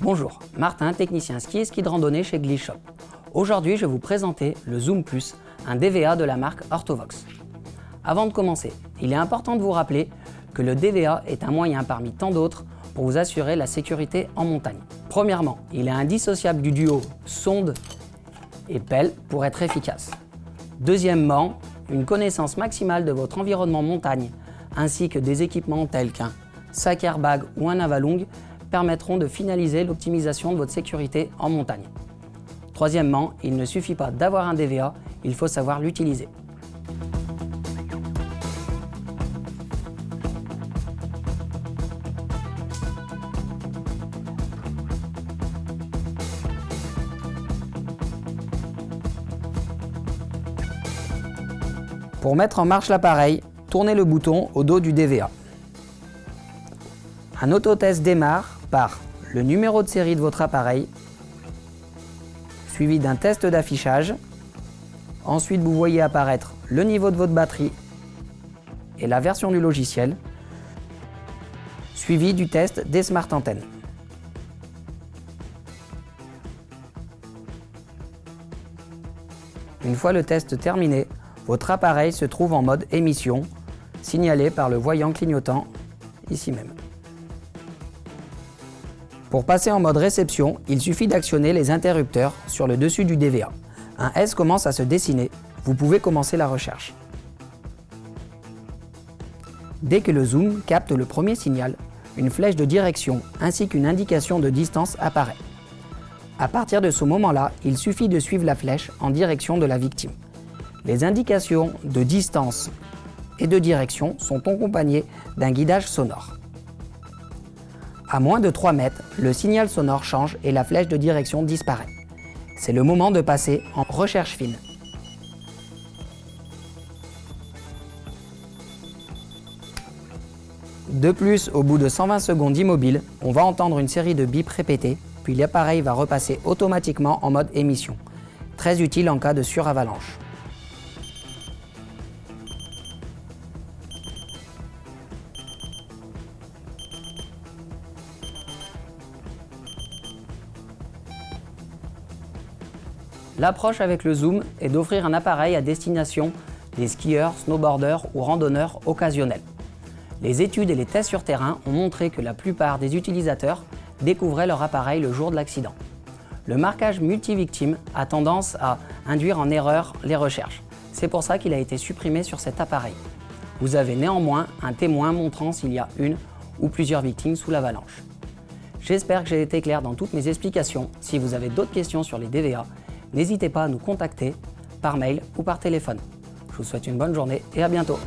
Bonjour, Martin, technicien ski et ski de randonnée chez Glishop. Aujourd'hui, je vais vous présenter le Zoom Plus, un DVA de la marque Orthovox. Avant de commencer, il est important de vous rappeler que le DVA est un moyen parmi tant d'autres pour vous assurer la sécurité en montagne. Premièrement, il est indissociable du duo sonde et pelle pour être efficace. Deuxièmement, une connaissance maximale de votre environnement montagne ainsi que des équipements tels qu'un sac airbag ou un avalong permettront de finaliser l'optimisation de votre sécurité en montagne. Troisièmement, il ne suffit pas d'avoir un DVA, il faut savoir l'utiliser. Pour mettre en marche l'appareil, tournez le bouton au dos du DVA. Un autotest démarre par le numéro de série de votre appareil, suivi d'un test d'affichage. Ensuite, vous voyez apparaître le niveau de votre batterie et la version du logiciel, suivi du test des smart antennes. Une fois le test terminé, votre appareil se trouve en mode émission, signalé par le voyant clignotant ici même. Pour passer en mode réception, il suffit d'actionner les interrupteurs sur le dessus du DVA. Un S commence à se dessiner, vous pouvez commencer la recherche. Dès que le zoom capte le premier signal, une flèche de direction ainsi qu'une indication de distance apparaît. À partir de ce moment-là, il suffit de suivre la flèche en direction de la victime. Les indications de distance et de direction sont accompagnées d'un guidage sonore. À moins de 3 mètres, le signal sonore change et la flèche de direction disparaît. C'est le moment de passer en recherche fine. De plus, au bout de 120 secondes immobile, on va entendre une série de bips répétés, puis l'appareil va repasser automatiquement en mode émission, très utile en cas de suravalanche. L'approche avec le zoom est d'offrir un appareil à destination des skieurs, snowboarders ou randonneurs occasionnels. Les études et les tests sur terrain ont montré que la plupart des utilisateurs découvraient leur appareil le jour de l'accident. Le marquage multivictime a tendance à induire en erreur les recherches. C'est pour ça qu'il a été supprimé sur cet appareil. Vous avez néanmoins un témoin montrant s'il y a une ou plusieurs victimes sous l'avalanche. J'espère que j'ai été clair dans toutes mes explications. Si vous avez d'autres questions sur les DVA, n'hésitez pas à nous contacter par mail ou par téléphone. Je vous souhaite une bonne journée et à bientôt